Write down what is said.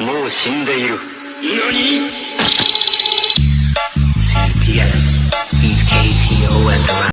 もう死んでいる。何？